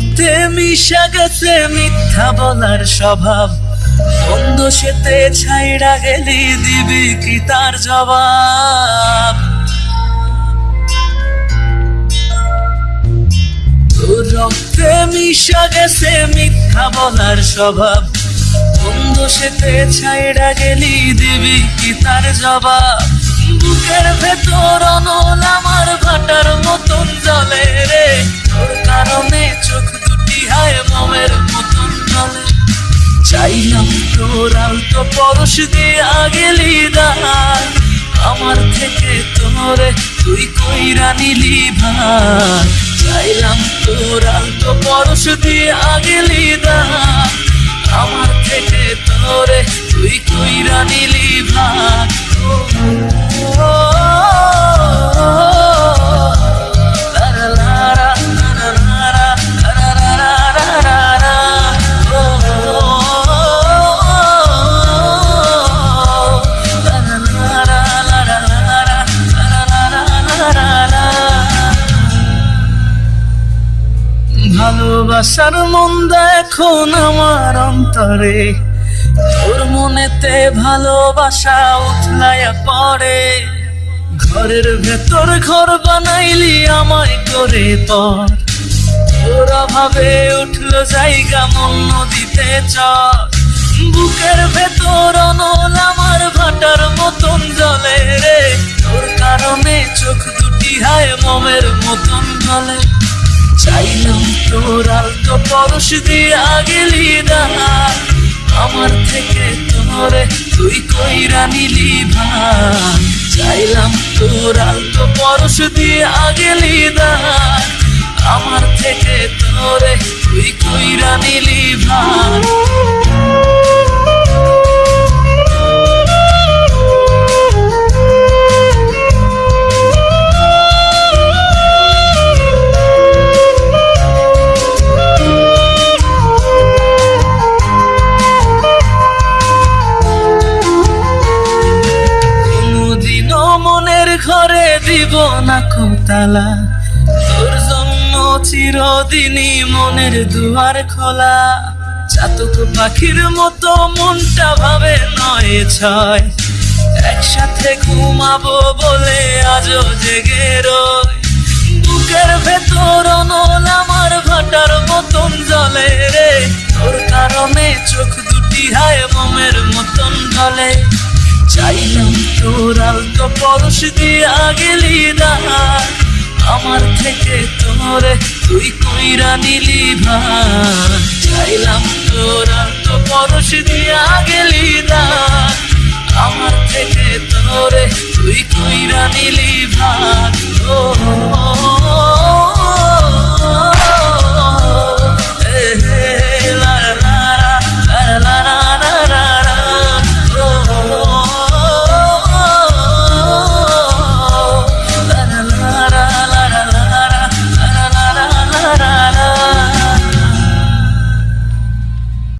রক্তে মিশা গেছে মিথ্যা বলার স্বভাব। বন্ধ সেতে ছাইড়া গেলি দিবি কি তার জবাব? রক্তে মিশা গেছে মিথ্যা বলার স্বভাব। বন্ধ সেতে ছাইড়া গেলি দিবি কি তার জবাব? বুকের ভেতর অনল আমার ভাটার মতন জলে রে। তোর কারণে চোখ দুটি হায় মমের মতন জলে চাইলাম তোর আলতো পরশ দিয়া গেলি দাঁড় আমার থেকে তোরে তুই কইরা নিলি ভাই চাইলাম তোর আলতো পরশ দিয়া গেলি দাঁড় আমার থেকে তোরে তুই কইরা নিলি ভাই ভালোবাসার মন্দা এখন আমার অন্তরে। তোর মনেতে ভালোবাসা উঠলাইয়া পড়ে। ঘরের ভেতর ঘর বানাইলি আমায় করে পর তোর অভাবে উঠল জায়গা মন নদীতে চর। বুকের ভেতর অনল আমার ভাটার মতন জলে রে। তোর পরশ দিয়া গেলি না আমার থেকে তোরে তুই কইরা নিলি ভাই। চাইলাম তোর আলতো পরশ দিয়া গেলি না আমার থেকে তোরে তুই কইরা নিলি ভাই। দিব না কোতালা তোর জন্য চিরদিনই মনের দুয়ার খোলা। চাতক পাখির মতো মনটা ভাবে নয় ছয়। একসাথে ঘুমাবো বলে আজও জেগে রয় বুকের ভেতর অনল আমার ভাটার মতন জলে রে। তোর কারণে চোখ দুটি হায় মমের মতন ঢলে। চাইলাম তোর আলতো পরশ দিয়া গেলি না আমার থেকে তোরে, তুই কইরা নিলি ভাই চাইলাম তোর আলতো পরশ দিয়া গেলি না আমার থেকে তোরে, তুই কইরা নিলি ভাই